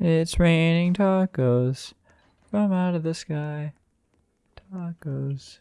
It's raining tacos from out of the sky. Tacos.